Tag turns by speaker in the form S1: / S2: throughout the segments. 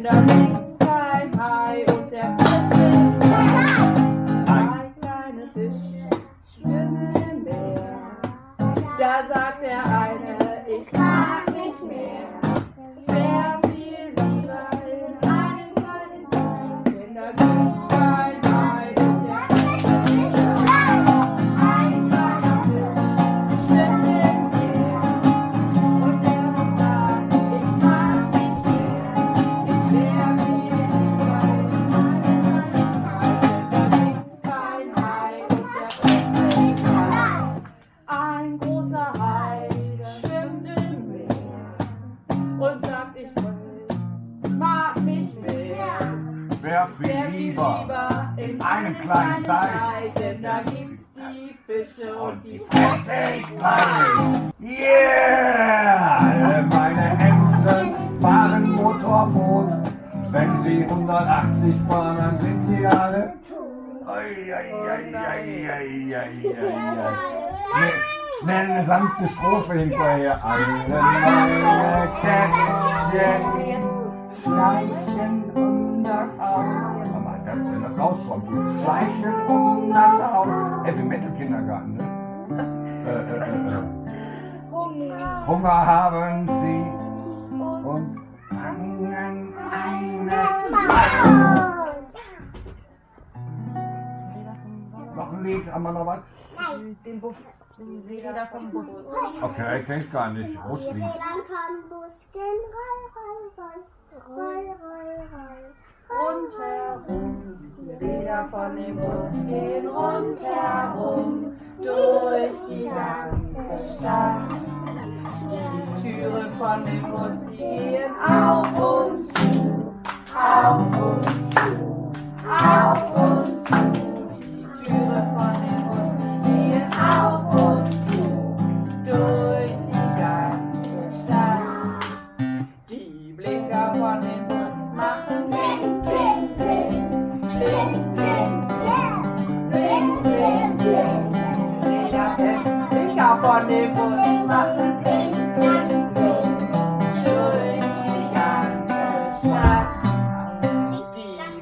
S1: and
S2: uh, sehr viel, sehr viel lieber in einem kleinen Teich. Denn da gibt's die Fische und die
S3: Fresse. Yeah! Alle meine Ängste fahren Motorboot. Wenn sie 180 fahren, dann sind sie alle Schnell eine sanfte Strophe hinterher. Alle meine Kätzchen schleichen das auch. Aber das, wenn das rauskommt, dieses Schleichen und das auch. Heavy Metal Kindergarten, ne? äh, äh, äh,
S2: Hunger.
S3: Hunger haben sie und fangen eine Maus. Noch ein Lied, haben wir noch was?
S2: Den Bus. Die Räder vom Bus.
S3: Okay, kenn ich gar nicht. Buslied.
S1: Die Räder vom Bus gehen roll, roll, roll, roll, roll, roll
S2: rundherum, Räder von dem Bus gehen rundherum, durch die ganze Stadt. Die Türen von dem Bus, gehen auf und zu, auf und zu.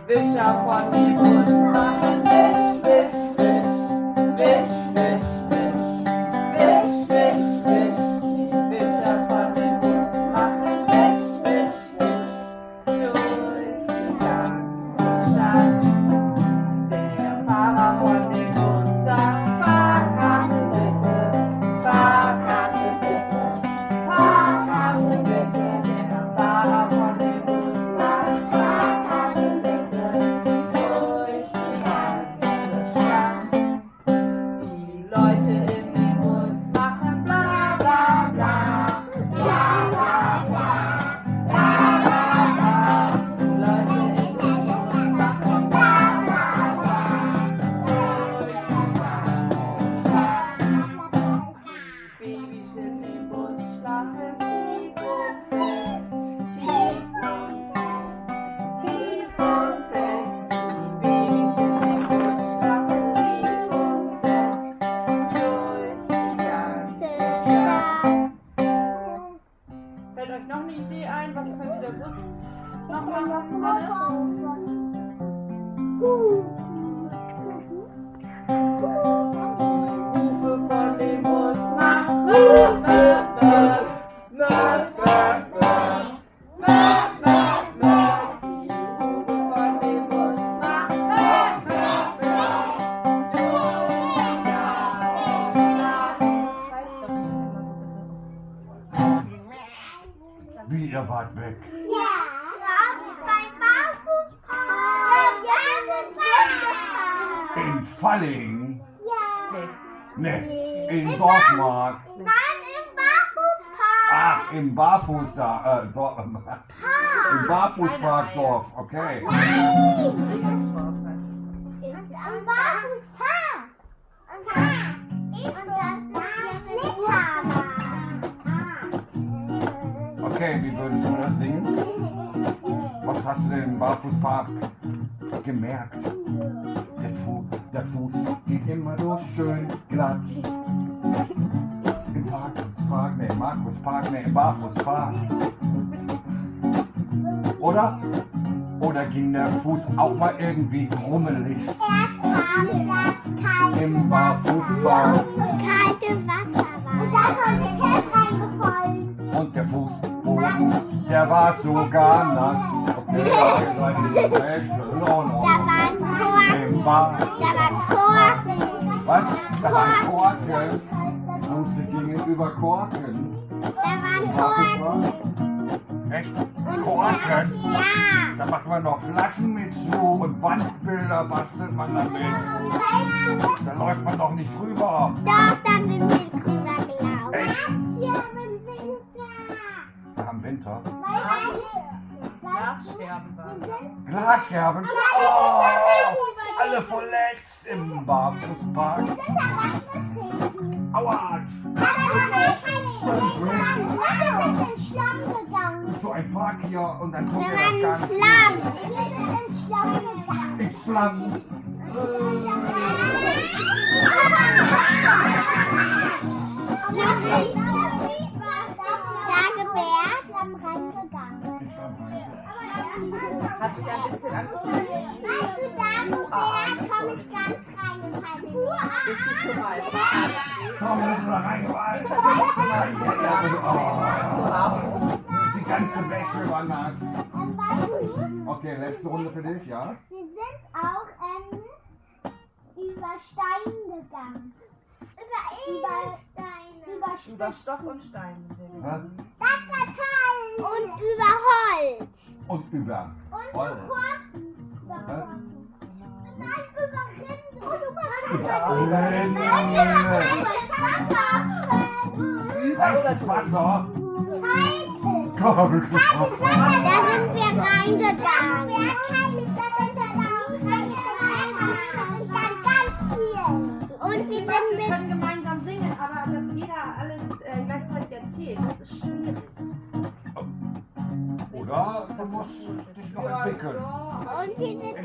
S2: Veja a família dançar. Mexe, mexe, mexe, mexe, mexe.
S3: Wie, ihr wart weg. Falling.
S1: Ja.
S2: Nee.
S3: Ne, in Dorfmark.
S1: Nein, im Barfußpark.
S3: Ach, im Barfuß da. Äh, Dor Im Barfußpark Dorf, okay.
S1: Nein. Am Barfußpark. Und da und das ist.
S3: Okay, wie würdest du das singen? Was hast du denn im Barfußpark gemerkt? Der, Fu der Fuß geht immer so schön glatt. Im Markuspark, ne, im Markuspark, ne, im Barfußpark. Oder? Oder ging der Fuß auch mal irgendwie krummelig
S1: Erst kam das kalte
S3: im Barfußpark?
S1: kalte Wasser war. Und da ist der Käse reingefallen.
S3: Und der Fußboden, der war sogar nass. Okay, da ist eine Wäsche, in
S1: Da
S3: Ordnung.
S1: waren Korken.
S3: Was? Da waren Korken. Und sie gingen über Korken.
S1: Da waren Korken.
S3: Korken. Echt? Korken?
S1: Ja.
S3: Da macht man noch Flaschen mit zu und Wandbilder bastelt man damit. Da läuft man doch nicht drüber.
S1: Doch, da sind wir drüber gelaufen.
S3: Echt?
S1: Winter.
S2: Glasscherben
S1: du,
S2: waren.
S3: Glasscherben. Oh, alle verletzt im Barfußpark. Aua.
S1: Aber wir haben keine Schlangen. Wir sind in Schlamm gegangen.
S3: So ein Park hier und dann tut
S1: Wir
S3: das
S1: in
S3: Ganze.
S1: Schlamm. Wir sind in Schlamm gegangen.
S3: Ich schlamm.
S1: Dagobert Schlamm reingegangen.
S3: Ich schlamm rein.
S2: Hat sich ein bisschen angefühlt.
S1: Weißt du, Dagobert, Tom ist ganz reingefallen.
S2: Bist du schon mal?
S3: Komm, bist du da reingefallen?
S2: Mal.
S3: Oh, die ganze Wäsche war nass. Okay, letzte Runde für dich, ja?
S1: wir sind auch ähm, über Stein gegangen. Über Edelsteine. Über,
S2: Über Stoff und Stein. sind
S1: toll. Und über Holz.
S3: Und über.
S1: Und
S3: Voll.
S1: über Korken. Nein, über Rinden. Und über
S2: Ja.
S1: Und über
S3: Rinde. Heißes Wasser.
S1: Kaltes.
S3: Kaltes Wasser.
S1: Da sind wir reingegangen. Kaltes Wasser
S4: Ja,
S1: und wir sind
S3: In